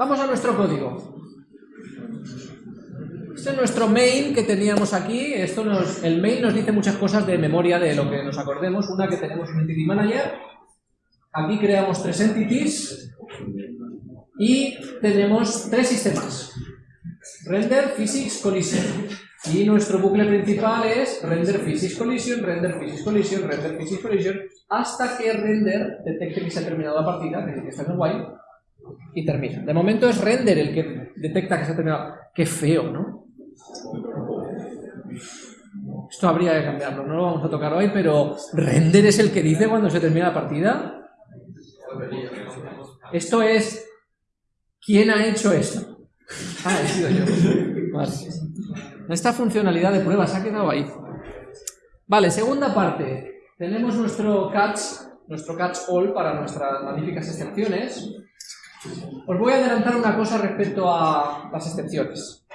vamos a nuestro código. Este es nuestro main que teníamos aquí. Esto el main nos dice muchas cosas de memoria de lo que nos acordemos. Una que tenemos un entity manager. Aquí creamos tres entities. Y tenemos tres sistemas. Render, physics, collision. Y nuestro bucle principal es render physics collision, render physics collision, render physics collision, hasta que render detecte que se ha terminado la partida, que está en el while, y termina. De momento es render el que detecta que se ha terminado. Qué feo, ¿no? Esto habría que cambiarlo, no lo vamos a tocar hoy, pero render es el que dice cuando se termina la partida. Esto es... ¿Quién ha hecho esto? Ah, he sido yo. Esta funcionalidad de prueba se ha quedado ahí. Vale, segunda parte. Tenemos nuestro catch, nuestro catch all para nuestras magníficas excepciones. Os voy a adelantar una cosa respecto a las excepciones.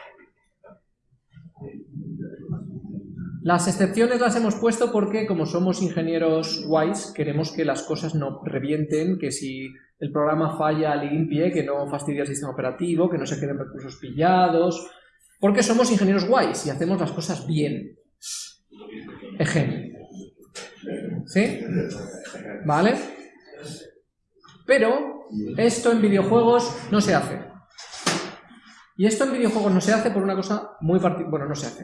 Las excepciones las hemos puesto porque, como somos ingenieros guays, queremos que las cosas no revienten, que si el programa falla limpie, que no fastidie el sistema operativo, que no se queden recursos pillados, porque somos ingenieros guays y hacemos las cosas bien. Ejemplo. ¿Sí? ¿Vale? Pero esto en videojuegos no se hace. Y esto en videojuegos no se hace por una cosa muy particular. Bueno, no se hace.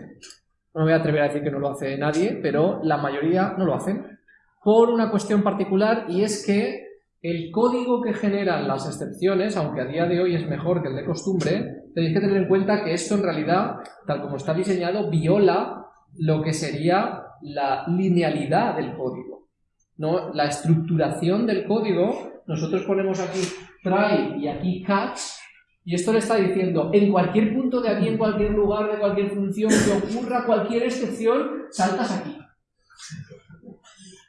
No me voy a atrever a decir que no lo hace nadie, pero la mayoría no lo hacen. Por una cuestión particular y es que el código que generan las excepciones, aunque a día de hoy es mejor que el de costumbre, tenéis que tener en cuenta que esto en realidad, tal como está diseñado, viola lo que sería la linealidad del código. ¿No? La estructuración del código, nosotros ponemos aquí try y aquí catch, y esto le está diciendo, en cualquier punto de aquí, en cualquier lugar, de cualquier función, que ocurra cualquier excepción, saltas aquí.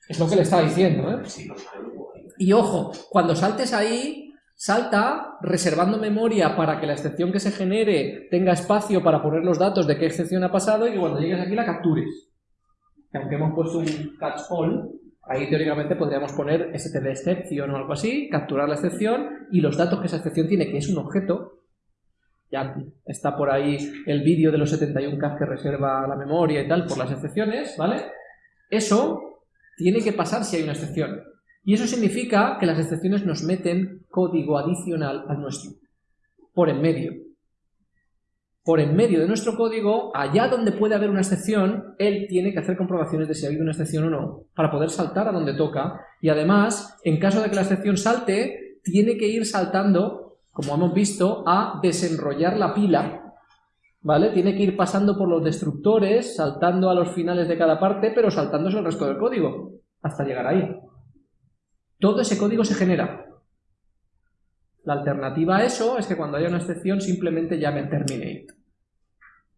Es lo que le está diciendo, ¿eh? Y ojo, cuando saltes ahí, salta reservando memoria para que la excepción que se genere tenga espacio para poner los datos de qué excepción ha pasado y que cuando llegues aquí la captures. aunque hemos puesto un catch all, ahí teóricamente podríamos poner std excepción o algo así, capturar la excepción y los datos que esa excepción tiene, que es un objeto, ya está por ahí el vídeo de los 71 k que reserva la memoria y tal por las excepciones, ¿vale? Eso tiene que pasar si hay una excepción. Y eso significa que las excepciones nos meten código adicional al nuestro, por en medio. Por en medio de nuestro código, allá donde puede haber una excepción, él tiene que hacer comprobaciones de si ha habido una excepción o no, para poder saltar a donde toca. Y además, en caso de que la excepción salte, tiene que ir saltando, como hemos visto, a desenrollar la pila, ¿vale? Tiene que ir pasando por los destructores, saltando a los finales de cada parte, pero saltándose el resto del código, hasta llegar ahí. Todo ese código se genera. La alternativa a eso es que cuando haya una excepción simplemente llame terminate.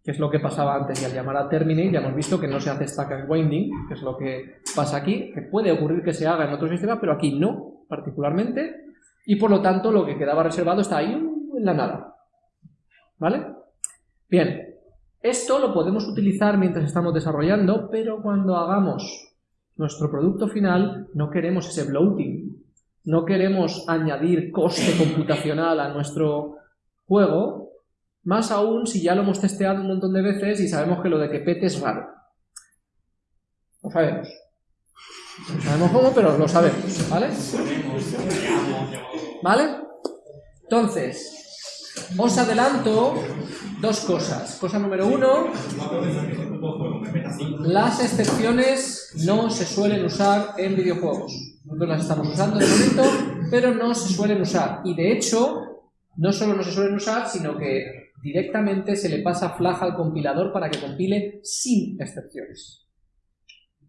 Que es lo que pasaba antes y al llamar a terminate ya hemos visto que no se hace stack and winding, que es lo que pasa aquí, que puede ocurrir que se haga en otro sistema, pero aquí no, particularmente, y por lo tanto lo que quedaba reservado está ahí en la nada. ¿Vale? Bien, esto lo podemos utilizar mientras estamos desarrollando, pero cuando hagamos nuestro producto final no queremos ese bloating, no queremos añadir coste computacional a nuestro juego, más aún si ya lo hemos testeado un montón de veces y sabemos que lo de que pete es raro. Lo sabemos. No sabemos cómo, pero lo sabemos, ¿vale? ¿Vale? Entonces, os adelanto dos cosas. Cosa número uno, las excepciones no se suelen usar en videojuegos. Nosotros las estamos usando de momento, pero no se suelen usar. Y de hecho, no solo no se suelen usar, sino que directamente se le pasa flag al compilador para que compile sin excepciones.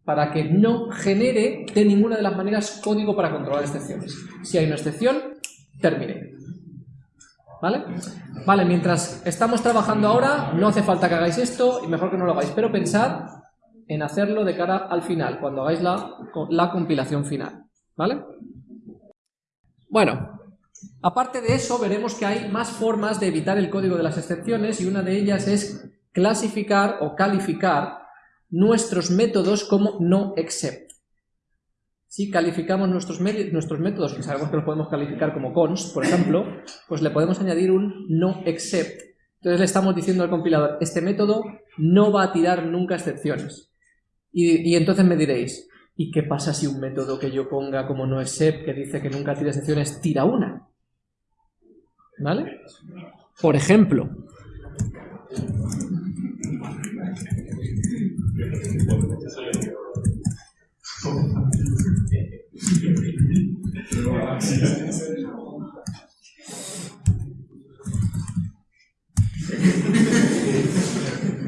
Para que no genere de ninguna de las maneras código para controlar excepciones. Si hay una excepción, termine. ¿Vale? Vale, mientras estamos trabajando ahora, no hace falta que hagáis esto y mejor que no lo hagáis, pero pensad en hacerlo de cara al final, cuando hagáis la, la compilación final. ¿Vale? Bueno, aparte de eso, veremos que hay más formas de evitar el código de las excepciones y una de ellas es clasificar o calificar nuestros métodos como no except. si calificamos nuestros, métodos, que sabemos que los podemos calificar como const, por ejemplo, pues le podemos añadir un no except. Entonces le estamos diciendo al compilador, este método no va a tirar nunca excepciones. Y entonces me diréis, ¿y qué pasa si un método que yo ponga como no except, que dice que nunca tira excepciones, tira una? ¿Vale? Por ejemplo,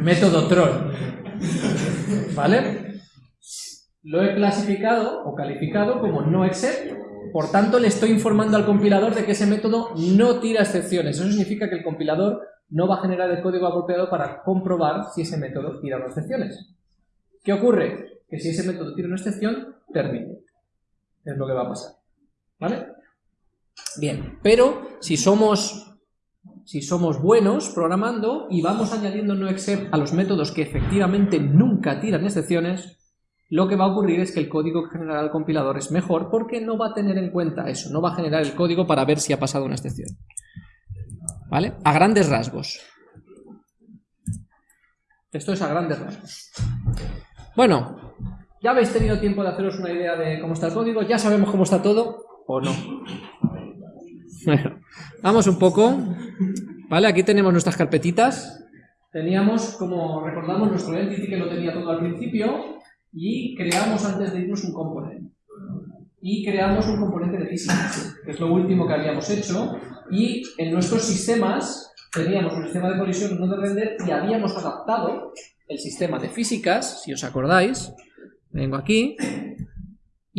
Método troll. ¿Vale? Lo he clasificado o calificado como no except, por tanto le estoy informando al compilador de que ese método no tira excepciones. Eso significa que el compilador no va a generar el código apropiado para comprobar si ese método tira unas excepciones. ¿Qué ocurre? Que si ese método tira una excepción, termine. Es lo que va a pasar. ¿Vale? Bien, pero si somos si somos buenos programando y vamos añadiendo no except a los métodos que efectivamente nunca tiran excepciones, lo que va a ocurrir es que el código que generará el compilador es mejor porque no va a tener en cuenta eso, no va a generar el código para ver si ha pasado una excepción. ¿Vale? A grandes rasgos. Esto es a grandes rasgos. Bueno, ya habéis tenido tiempo de haceros una idea de cómo está el código, ya sabemos cómo está todo, o no. Bueno, vamos un poco. Vale, aquí tenemos nuestras carpetitas. Teníamos, como recordamos, nuestro entity que lo tenía todo al principio y creamos antes de irnos un componente. Y creamos un componente de físicas, que es lo último que habíamos hecho. Y en nuestros sistemas teníamos un sistema de colisión, uno de render, y habíamos adaptado el sistema de físicas, si os acordáis. Vengo aquí,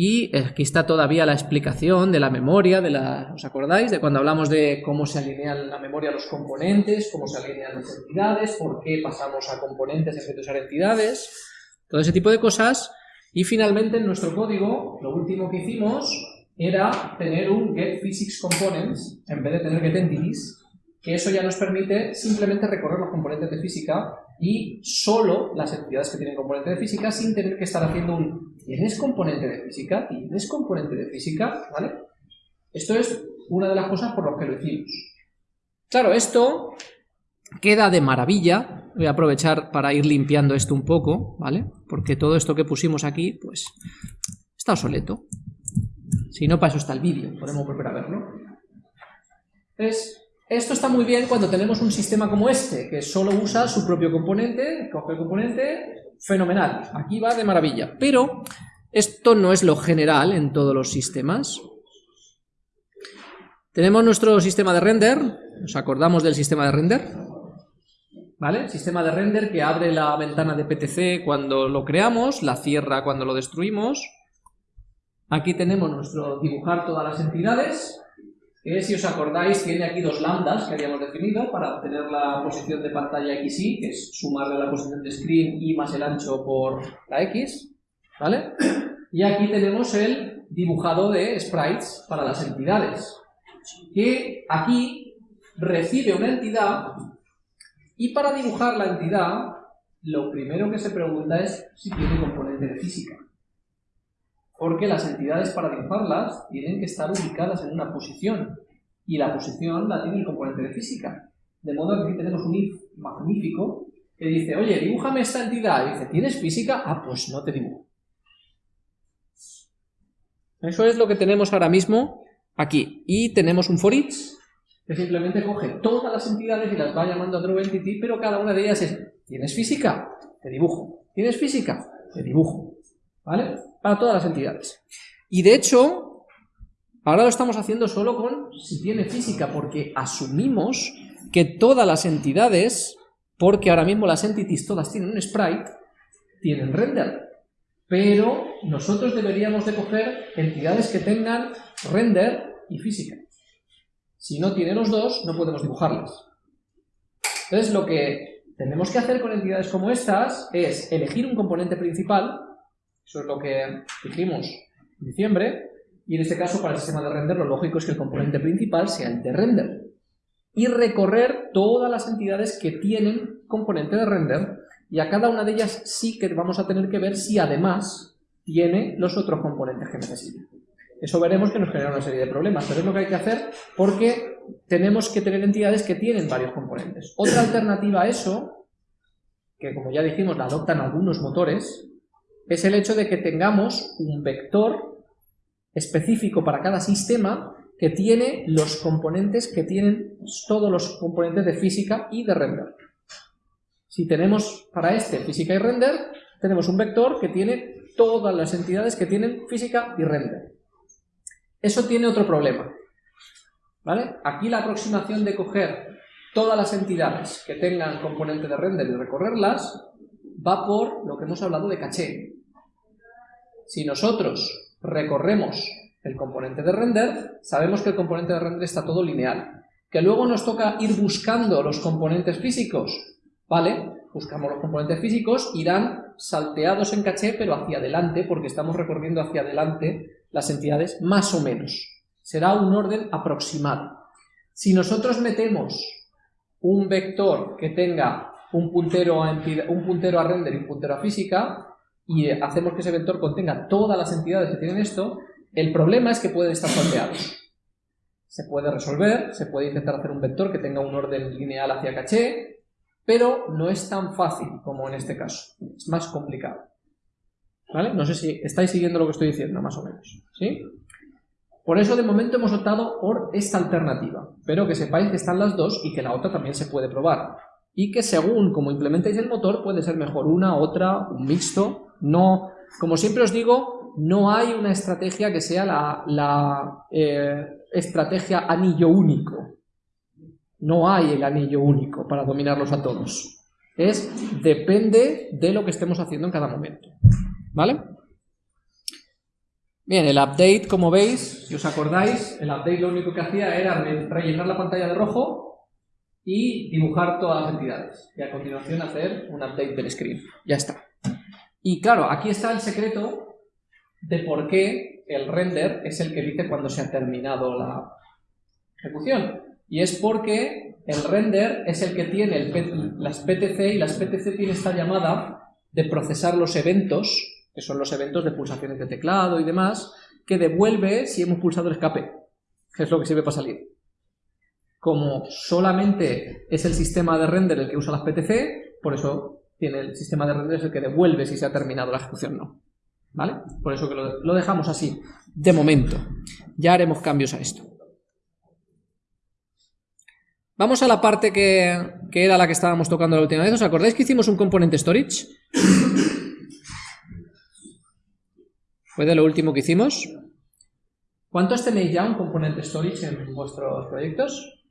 y aquí está todavía la explicación de la memoria, de la, ¿os acordáis? De cuando hablamos de cómo se alinean la memoria los componentes, cómo se alinean las entidades, por qué pasamos a componentes en vez de usar entidades, todo ese tipo de cosas. Y finalmente en nuestro código, lo último que hicimos era tener un getPhysicsComponents en vez de tener getEntities, que eso ya nos permite simplemente recorrer los componentes de física y solo las entidades que tienen componente de física sin tener que estar haciendo un ¿tienes componente de física? ¿tienes componente de física? ¿vale? Esto es una de las cosas por las que lo hicimos. Claro, esto queda de maravilla. Voy a aprovechar para ir limpiando esto un poco, ¿vale? Porque todo esto que pusimos aquí, pues, está obsoleto. Si no, para eso está el vídeo, podemos volver a verlo. Es esto está muy bien cuando tenemos un sistema como este, que solo usa su propio componente, coge el componente, fenomenal, aquí va de maravilla. Pero esto no es lo general en todos los sistemas. Tenemos nuestro sistema de render, ¿nos acordamos del sistema de render? ¿Vale? Sistema de render que abre la ventana de PTC cuando lo creamos, la cierra cuando lo destruimos. Aquí tenemos nuestro dibujar todas las entidades, que si os acordáis tiene aquí dos lambdas que habíamos definido para obtener la posición de pantalla XY, que es sumarle la posición de screen y más el ancho por la X, ¿vale? Y aquí tenemos el dibujado de sprites para las entidades, que aquí recibe una entidad y para dibujar la entidad lo primero que se pregunta es si tiene componente de física porque las entidades para dibujarlas tienen que estar ubicadas en una posición, y la posición la tiene el componente de física. De modo que aquí tenemos un if magnífico que dice, oye, dibújame esta entidad, y dice, ¿tienes física? Ah, pues no te dibujo. Eso es lo que tenemos ahora mismo aquí. Y tenemos un for each, que simplemente coge todas las entidades y las va llamando a entity, pero cada una de ellas es, ¿tienes física? Te dibujo. ¿Tienes física? Te dibujo. ¿Vale? para todas las entidades. Y de hecho, ahora lo estamos haciendo solo con si tiene física, porque asumimos que todas las entidades, porque ahora mismo las entities todas tienen un sprite, tienen render. Pero nosotros deberíamos de coger entidades que tengan render y física. Si no tiene los dos, no podemos dibujarlas. Entonces lo que tenemos que hacer con entidades como estas es elegir un componente principal eso es lo que dijimos en diciembre. Y en este caso, para el sistema de render, lo lógico es que el componente principal sea el de render. Y recorrer todas las entidades que tienen componente de render. Y a cada una de ellas sí que vamos a tener que ver si además tiene los otros componentes que necesita. Eso veremos que nos genera una serie de problemas, pero es lo que hay que hacer porque tenemos que tener entidades que tienen varios componentes. Otra alternativa a eso, que como ya dijimos la adoptan algunos motores, es el hecho de que tengamos un vector específico para cada sistema que tiene los componentes que tienen todos los componentes de física y de render. Si tenemos para este física y render, tenemos un vector que tiene todas las entidades que tienen física y render. Eso tiene otro problema. ¿Vale? Aquí la aproximación de coger todas las entidades que tengan componente de render y recorrerlas va por lo que hemos hablado de caché. Si nosotros recorremos el componente de render, sabemos que el componente de render está todo lineal. Que luego nos toca ir buscando los componentes físicos, ¿vale? Buscamos los componentes físicos, irán salteados en caché, pero hacia adelante, porque estamos recorriendo hacia adelante las entidades más o menos. Será un orden aproximado. Si nosotros metemos un vector que tenga un puntero a, un puntero a render y un puntero a física, y hacemos que ese vector contenga todas las entidades que tienen esto, el problema es que pueden estar salteados. Se puede resolver, se puede intentar hacer un vector que tenga un orden lineal hacia caché, pero no es tan fácil como en este caso. Es más complicado. ¿Vale? No sé si estáis siguiendo lo que estoy diciendo, más o menos. ¿Sí? Por eso de momento hemos optado por esta alternativa, pero que sepáis que están las dos y que la otra también se puede probar. Y que según como implementéis el motor puede ser mejor una, otra, un mixto. No, como siempre os digo, no hay una estrategia que sea la, eh, estrategia anillo único. No hay el anillo único para dominarlos a todos. Es, depende de lo que estemos haciendo en cada momento. ¿Vale? Bien, el update, como veis, si os acordáis, el update lo único que hacía era rellenar la pantalla de rojo y dibujar todas las entidades. Y a continuación hacer un update del screen. Ya está. Y claro, aquí está el secreto de por qué el render es el que dice cuando se ha terminado la ejecución. Y es porque el render es el que tiene las PTC y las PTC tiene esta llamada de procesar los eventos, que son los eventos de pulsaciones de teclado y demás, que devuelve si hemos pulsado el escape, que es lo que sirve para salir. Como solamente es el sistema de render el que usa las PTC, por eso tiene el sistema de render es el que devuelve si se ha terminado la ejecución no. ¿Vale? Por eso que lo, dejamos así, de momento. Ya haremos cambios a esto. Vamos a la parte que, que, era la que estábamos tocando la última vez. ¿Os acordáis que hicimos un componente storage? Fue de lo último que hicimos. ¿Cuántos tenéis ya un componente storage en vuestros proyectos?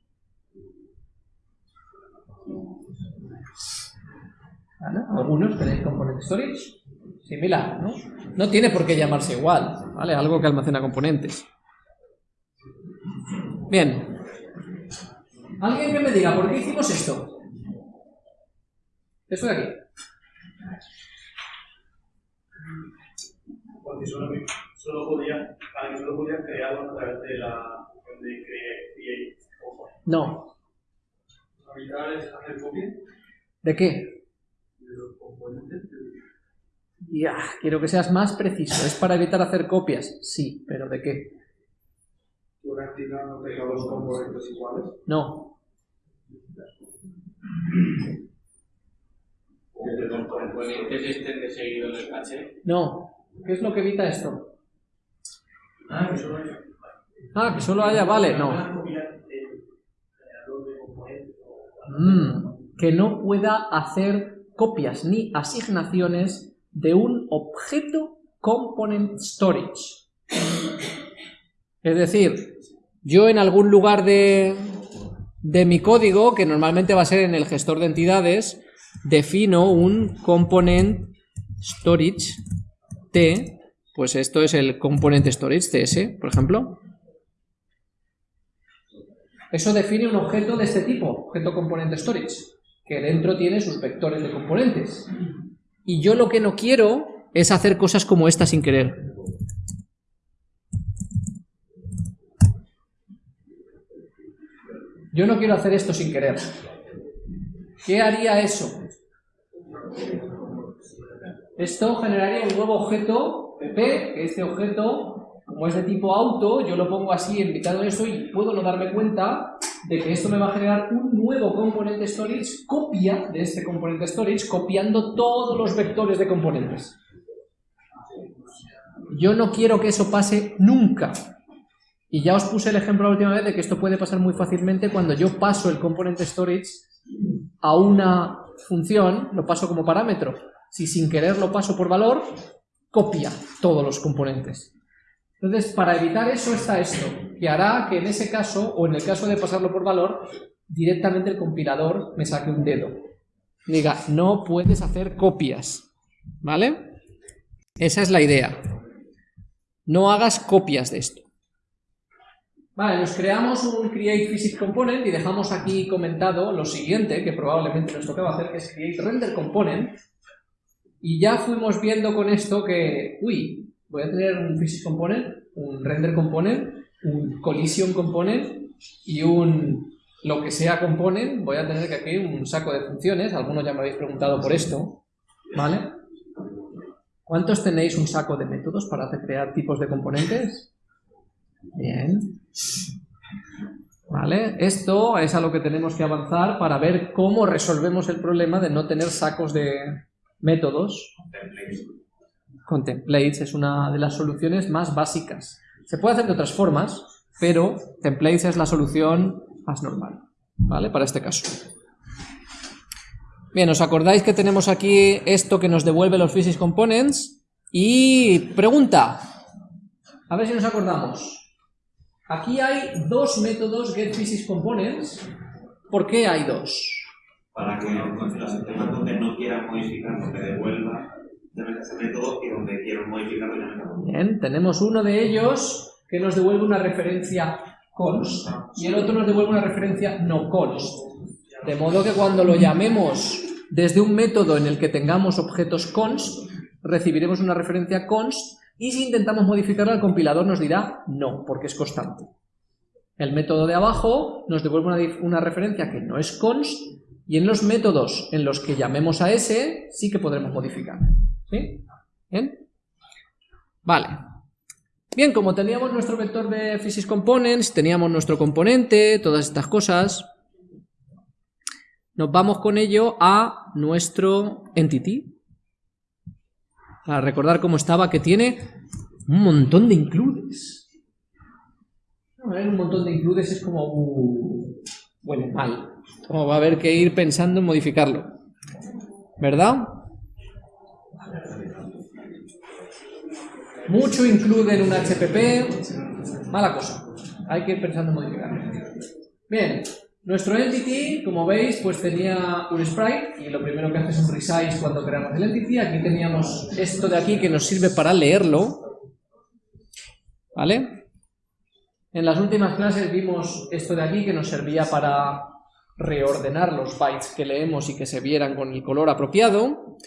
¿Algunos tenéis componente storage? similar, ¿no? No tiene por qué llamarse igual, ¿vale? Algo que almacena componentes. Bien. Alguien que me diga, ¿por qué hicimos esto? Eso de aquí. Porque solo, solo podía, para que solo podía crearlo a través de la de create. No. hacer copia? ¿De qué? De los componentes ya, quiero que seas más preciso. ¿Es para evitar hacer copias? Sí, pero ¿de qué? ¿Una actividad no tenga dos componentes iguales? No. ¿Que los componentes estén de seguido en el caché? No. ¿Qué es lo que evita esto? Ah, que solo haya. Ah, que solo haya, vale, no. Mm, que no pueda hacer copias ni asignaciones de un objeto component storage. Es decir, yo en algún lugar de, de mi código, que normalmente va a ser en el gestor de entidades, defino un component storage T, pues esto es el component storage TS, por ejemplo. Eso define un objeto de este tipo, objeto component storage, que dentro tiene sus vectores de componentes. Y yo lo que no quiero es hacer cosas como esta sin querer. Yo no quiero hacer esto sin querer. ¿Qué haría eso? Esto generaría un nuevo objeto pp, que este objeto, como es de tipo auto, yo lo pongo así en mitad de eso y puedo no darme cuenta de que esto me va a generar un nuevo componente storage, copia de este componente storage, copiando todos los vectores de componentes. Yo no quiero que eso pase nunca. Y ya os puse el ejemplo la última vez de que esto puede pasar muy fácilmente cuando yo paso el componente storage a una función, lo paso como parámetro. Si sin querer lo paso por valor, copia todos los componentes. Entonces, para evitar eso está esto, que hará que en ese caso, o en el caso de pasarlo por valor, directamente el compilador me saque un dedo. Diga, no puedes hacer copias, ¿vale? Esa es la idea. No hagas copias de esto. Vale, nos creamos un create physics component y dejamos aquí comentado lo siguiente, que probablemente nos tocaba hacer, que es create render component. Y ya fuimos viendo con esto que, uy, voy a tener un physics component, un render component, un collision component y un lo que sea component. Voy a tener que aquí un saco de funciones, algunos ya me habéis preguntado por esto, ¿vale? ¿Cuántos tenéis un saco de métodos para crear tipos de componentes? Bien. ¿Vale? Esto es a lo que tenemos que avanzar para ver cómo resolvemos el problema de no tener sacos de métodos. Con templates es una de las soluciones más básicas. Se puede hacer de otras formas, pero templates es la solución más normal, ¿vale? Para este caso. Bien, ¿os acordáis que tenemos aquí esto que nos devuelve los physics components? Y pregunta, a ver si nos acordamos. Aquí hay dos métodos getPhysicsComponents. ¿Por qué hay dos? Para que los sistemas donde no quieran que devuelva de ese método y donde quieran modificarlo ya no Bien, tenemos uno de ellos que nos devuelve una referencia const y el otro nos devuelve una referencia no const. De modo que cuando lo llamemos desde un método en el que tengamos objetos const, recibiremos una referencia const y si intentamos modificarla, el compilador nos dirá no, porque es constante. El método de abajo nos devuelve una, referencia que no es const, y en los métodos en los que llamemos a ese, sí que podremos modificar. ¿Sí? ¿Bien? Vale. Bien, como teníamos nuestro vector de physics components, teníamos nuestro componente, todas estas cosas, nos vamos con ello a nuestro entity, para recordar cómo estaba, que tiene un montón de includes. un montón de includes es como... Uh, bueno, mal. Como va a haber que ir pensando en modificarlo. ¿Verdad? Mucho include en un HPP. Mala cosa. Hay que ir pensando en modificarlo. Bien, nuestro entity, como veis, pues tenía un sprite y lo primero que hace es un resize cuando creamos el entity. Aquí teníamos esto de aquí que nos sirve para leerlo. ¿Vale? En las últimas clases vimos esto de aquí que nos servía para reordenar los bytes que leemos y que se vieran con el color apropiado.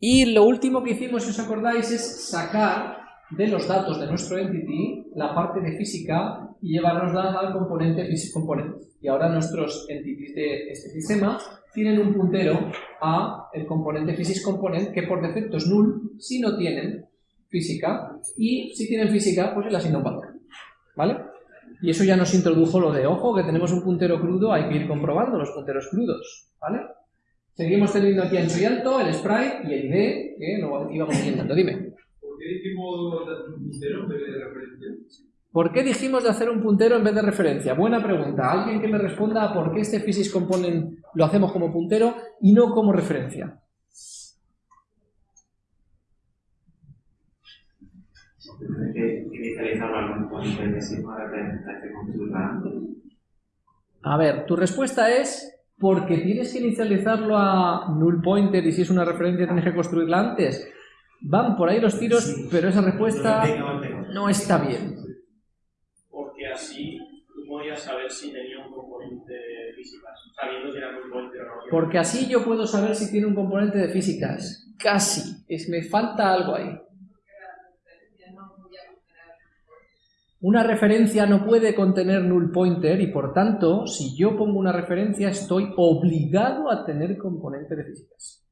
Y lo último que hicimos, si os acordáis, es sacar de los datos de nuestro entity la parte de física y llevarnosla al componente physics component. Y ahora nuestros entities de este sistema tienen un puntero a el componente physics component que por defecto es null si no tienen física y si tienen física pues es la signo ¿Vale? Y eso ya nos introdujo lo de, ojo, que tenemos un puntero crudo, hay que ir comprobando los punteros crudos, ¿vale? Seguimos teniendo aquí ancho y alto, el sprite y el ID, que lo íbamos intentando. Dime. ¿Por qué dijimos un puntero en vez de referencia? ¿Por qué dijimos de hacer un puntero en vez de referencia? Buena pregunta. Alguien que me responda por qué este physics component lo hacemos como puntero y no como referencia. A ver, tu respuesta es porque tienes que inicializarlo a null pointer y si es una referencia tienes que construirla antes. Van por ahí los tiros, pero esa respuesta no está bien así tú podías saber si tenía un componente de físicas, sabiendo si era un componente o no. Porque así yo puedo saber si tiene un componente de físicas. Casi. Es, me falta algo ahí. Una referencia no puede contener null pointer y por tanto, si yo pongo una referencia estoy obligado a tener componente de físicas.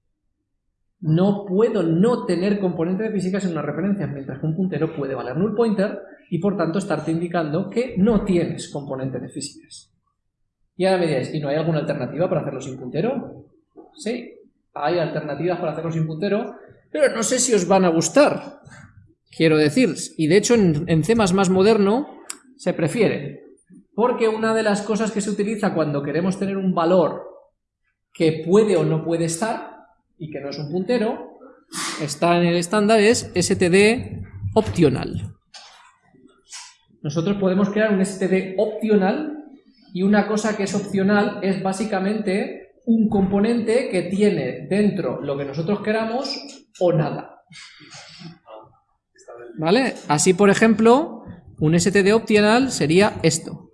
no puedo no tener componente de físicas en una referencia, mientras que un puntero puede valer null pointer y por tanto estarte indicando que no tienes componente de físicas. Y ahora me diréis, ¿y no hay alguna alternativa para hacerlo sin puntero? Sí, hay alternativas para hacerlo sin puntero, pero no sé si os van a gustar. Quiero decir, y de hecho en, C++ moderno se prefiere, porque una de las cosas que se utiliza cuando queremos tener un valor que puede o no puede estar, y que no es un puntero, está en el estándar, es std optional. Nosotros podemos crear un std optional y una cosa que es opcional es básicamente un componente que tiene dentro lo que nosotros queramos o nada. ¿Vale? Así, por ejemplo, un std optional sería esto.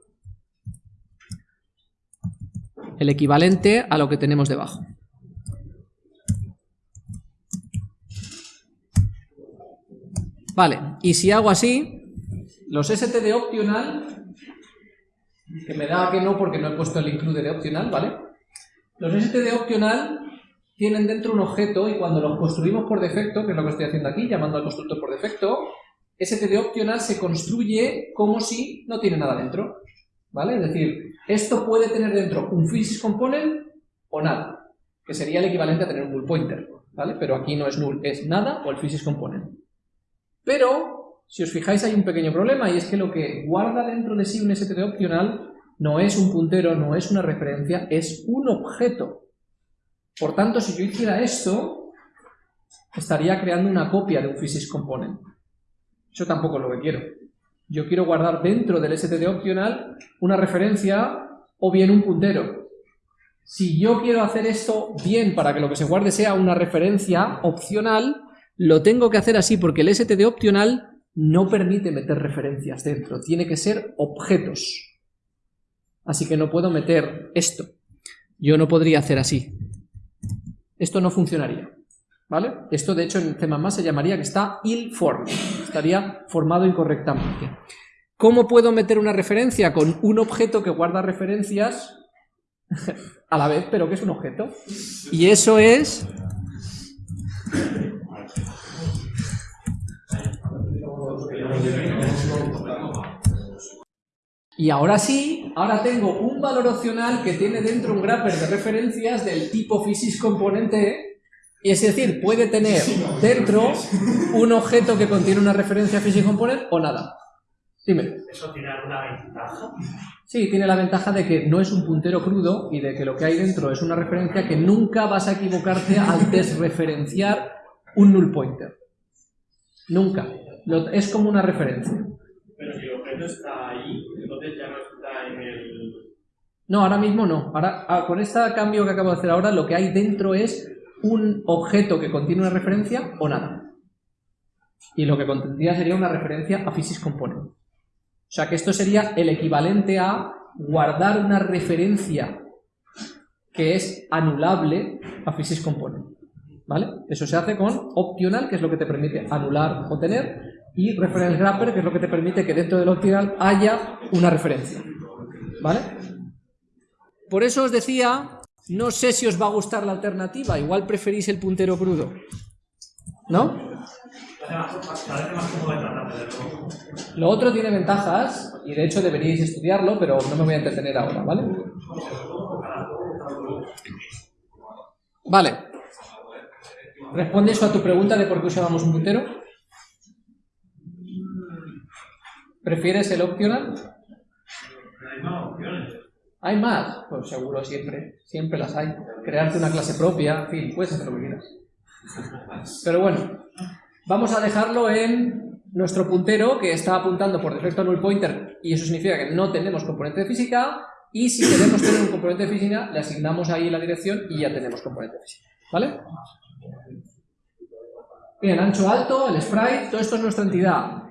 El equivalente a lo que tenemos debajo. Vale, y si hago así, los std optional, que me da que no porque no he puesto el include de optional, ¿vale? Los std optional tienen dentro un objeto y cuando los construimos por defecto, que es lo que estoy haciendo aquí, llamando al constructor por defecto, std optional se construye como si no tiene nada dentro, ¿vale? Es decir, esto puede tener dentro un physics component o nada, que sería el equivalente a tener un null pointer, ¿vale? Pero aquí no es null, es nada o el physics component. Pero, si os fijáis, hay un pequeño problema, y es que lo que guarda dentro de sí un std opcional no es un puntero, no es una referencia, es un objeto. Por tanto, si yo hiciera esto, estaría creando una copia de un physics component. Eso tampoco es lo que quiero. Yo quiero guardar dentro del std opcional una referencia o bien un puntero. Si yo quiero hacer esto bien para que lo que se guarde sea una referencia opcional, lo tengo que hacer así porque el std opcional no permite meter referencias dentro, tiene que ser objetos. Así que no puedo meter esto. Yo no podría hacer así. Esto no funcionaría. ¿Vale? Esto de hecho en C++ se llamaría que está ill-formed, estaría formado incorrectamente. ¿Cómo puedo meter una referencia? Con un objeto que guarda referencias a la vez, pero que es un objeto. Y eso es Y ahora sí, ahora tengo un valor opcional que tiene dentro un grapper de referencias del tipo physics componente, y es decir, puede tener dentro un objeto que contiene una referencia physics component o nada. Dime. ¿Eso tiene alguna ventaja? Sí, tiene la ventaja de que no es un puntero crudo y de que lo que hay dentro es una referencia que nunca vas a equivocarte al desreferenciar un null pointer. Nunca. es como una referencia. Pero si el objeto está ahí, no. No, ahora mismo no. Ahora, ah, con este cambio que acabo de hacer ahora, lo que hay dentro es un objeto que contiene una referencia o nada. Y lo que contendría sería una referencia a physics component. O sea que esto sería el equivalente a guardar una referencia que es anulable a physics component. ¿Vale? Eso se hace con optional, que es lo que te permite anular o tener, y reference grapper, que es lo que te permite que dentro del optional haya una referencia. ¿Vale? Por eso os decía, no sé si os va a gustar la alternativa, igual preferís el puntero crudo. ¿No? Lo otro tiene ventajas, y de hecho deberíais estudiarlo, pero no me voy a entretener ahora, ¿vale? Vale. ¿Responde eso a tu pregunta de por qué usábamos un puntero? ¿Prefieres el optional? Hay más opciones. ¿Hay más? Pues seguro, siempre. Siempre las hay. Crearte una clase propia, en fin, puedes hacer lo que quieras. Pero bueno, vamos a dejarlo en nuestro puntero que está apuntando por defecto a null pointer y eso significa que no tenemos componente de física y si queremos tener un componente de física le asignamos ahí la dirección y ya tenemos componente de física. ¿Vale? Bien, ancho alto, el sprite, todo esto es nuestra entidad.